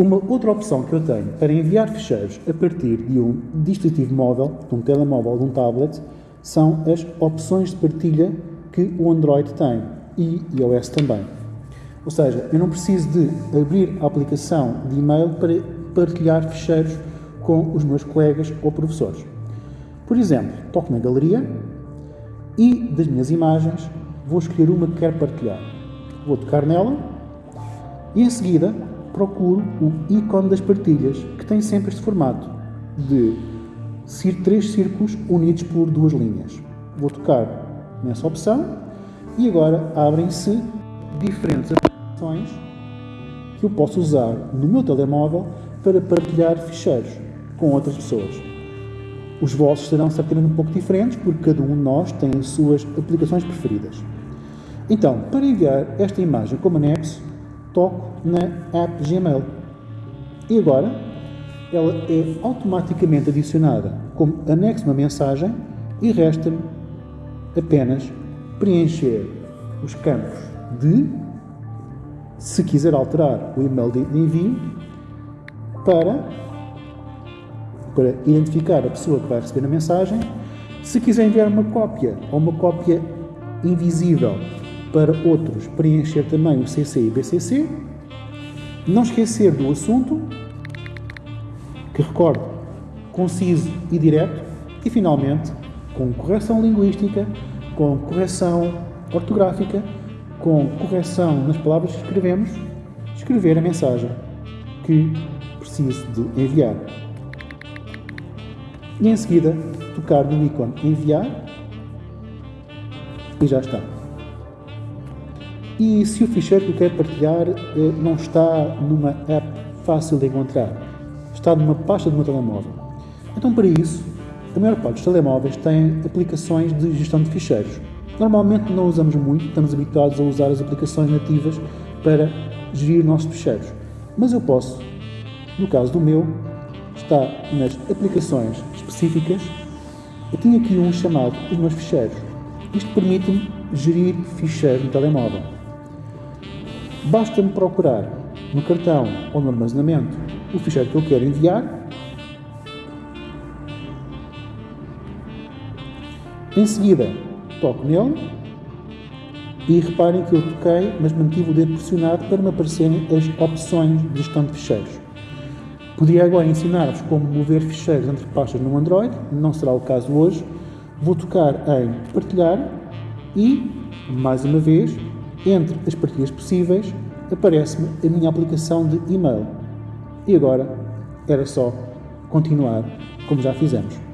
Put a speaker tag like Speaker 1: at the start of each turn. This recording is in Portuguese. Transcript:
Speaker 1: Uma outra opção que eu tenho para enviar ficheiros a partir de um dispositivo móvel, de um telemóvel ou de um tablet, são as opções de partilha que o Android tem e iOS também. Ou seja, eu não preciso de abrir a aplicação de e-mail para partilhar ficheiros com os meus colegas ou professores. Por exemplo, toco na galeria e das minhas imagens vou escolher uma que quero partilhar. Vou tocar nela e em seguida procuro o ícone das partilhas, que tem sempre este formato de três círculos unidos por duas linhas. Vou tocar nessa opção e agora abrem-se diferentes aplicações que eu posso usar no meu telemóvel para partilhar ficheiros com outras pessoas. Os vossos serão certamente um pouco diferentes, porque cada um de nós tem as suas aplicações preferidas. Então, para enviar esta imagem como anexo, toco na app Gmail. E agora, ela é automaticamente adicionada como anexo uma mensagem e resta-me apenas preencher os campos de, se quiser alterar o e-mail de envio, para, para identificar a pessoa que vai receber a mensagem, se quiser enviar uma cópia ou uma cópia invisível para outros preencher também o CC e BCC. Não esquecer do assunto, que recordo, conciso e direto. E finalmente, com correção linguística, com correção ortográfica, com correção nas palavras que escrevemos, escrever a mensagem que preciso de enviar. E em seguida, tocar no ícone enviar e já está. E se o ficheiro que eu quero partilhar eh, não está numa app fácil de encontrar, está numa pasta do meu telemóvel. Então, para isso, a maior parte dos telemóveis tem aplicações de gestão de ficheiros. Normalmente não usamos muito, estamos habituados a usar as aplicações nativas para gerir nossos ficheiros. Mas eu posso, no caso do meu, está nas aplicações específicas. Eu tenho aqui um chamado Os meus ficheiros. Isto permite-me gerir ficheiros no telemóvel. Basta-me procurar no cartão ou no armazenamento o ficheiro que eu quero enviar. Em seguida, toco nele e reparem que eu toquei, mas mantive o dedo pressionado para me aparecerem as opções de gestão de ficheiros. Podia agora ensinar-vos como mover ficheiros entre pastas no Android, não será o caso hoje. Vou tocar em partilhar e, mais uma vez, entre as partilhas possíveis, aparece-me a minha aplicação de e-mail. E agora era só continuar como já fizemos.